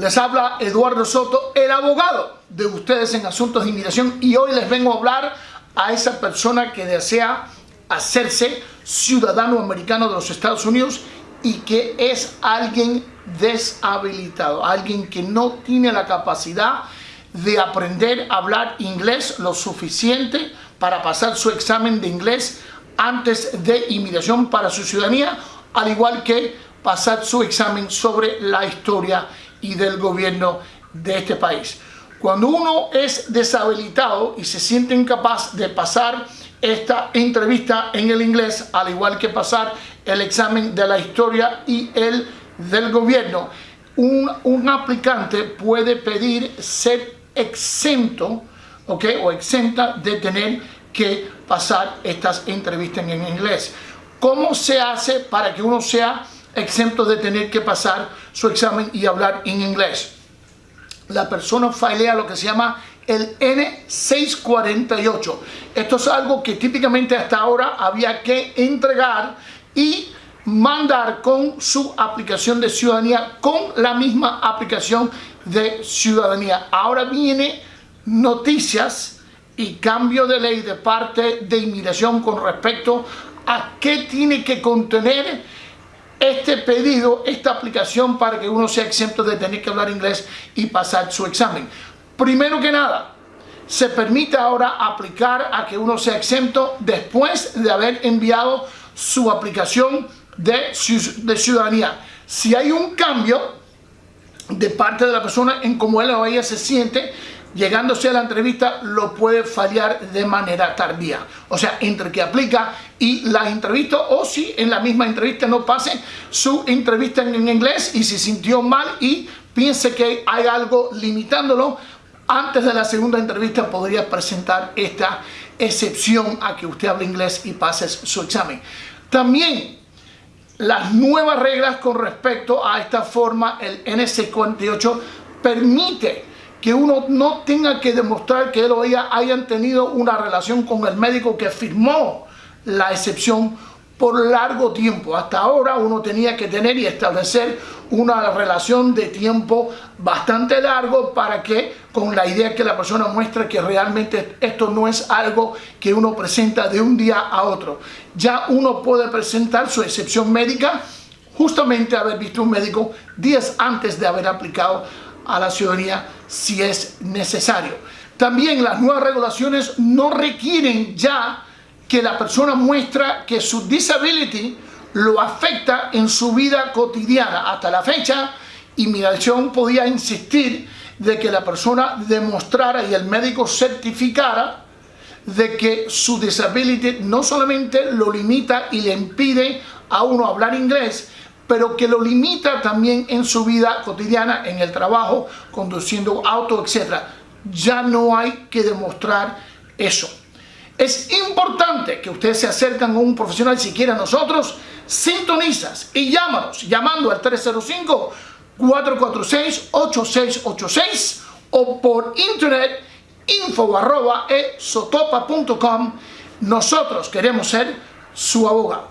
Les habla Eduardo Soto, el abogado de ustedes en asuntos de inmigración y hoy les vengo a hablar a esa persona que desea hacerse ciudadano americano de los Estados Unidos y que es alguien deshabilitado, alguien que no tiene la capacidad de aprender a hablar inglés lo suficiente para pasar su examen de inglés antes de inmigración para su ciudadanía, al igual que pasar su examen sobre la historia y del gobierno de este país. Cuando uno es deshabilitado y se siente incapaz de pasar esta entrevista en el inglés, al igual que pasar el examen de la historia y el del gobierno, un, un aplicante puede pedir ser exento o exenta de tener que pasar estas entrevistas en inglés. ¿Cómo se hace para que uno sea exento de tener que pasar su examen y hablar en inglés. La persona filea lo que se llama el N648. Esto es algo que típicamente hasta ahora había que entregar y mandar con su aplicación de ciudadanía, con la misma aplicación de ciudadanía. Ahora viene noticias y cambio de ley de parte de inmigración con respecto a qué tiene que contener este pedido, esta aplicación para que uno sea exento de tener que hablar inglés y pasar su examen. Primero que nada, se permite ahora aplicar a que uno sea exento después de haber enviado su aplicación de, ciudadanía. Si hay un cambio de parte de la persona en cómo él o ella se siente, llegándose a la entrevista lo puede fallar de manera tardía. O sea, entre que aplica y la entrevista o si en la misma entrevista no pase su entrevista en inglés y se sintió mal y piense que hay algo limitándolo, antes de la segunda entrevista podría presentar esta excepción a que usted hable inglés y pase su examen. También las nuevas reglas con respecto a esta forma, el NC48 permite que uno no tenga que demostrar que él o ella hayan tenido una relación con el médico que firmó la excepción por largo tiempo. Hasta ahora uno tenía que tener y establecer una relación de tiempo bastante largo para que con la idea que la persona muestra que realmente esto no es algo que uno presenta de un día a otro. Ya uno puede presentar su excepción médica justamente haber visto un médico días antes de haber aplicado a la ciudadanía si es necesario. También las nuevas regulaciones no requieren ya que la persona muestra que su disability lo afecta en su vida cotidiana. Hasta la fecha, inmigración podía insistir de que la persona demostrara y el médico certificara de que su disability no solamente lo limita y le impide a uno hablar inglés, pero que lo limita también en su vida cotidiana, en el trabajo, conduciendo auto, etc. Ya no hay que demostrar eso. Es importante que ustedes se acerquen a un profesional si quieren nosotros, sintonizas y llámanos llamando al 305-446-8686 o por internet info arroba e Nosotros queremos ser su abogado.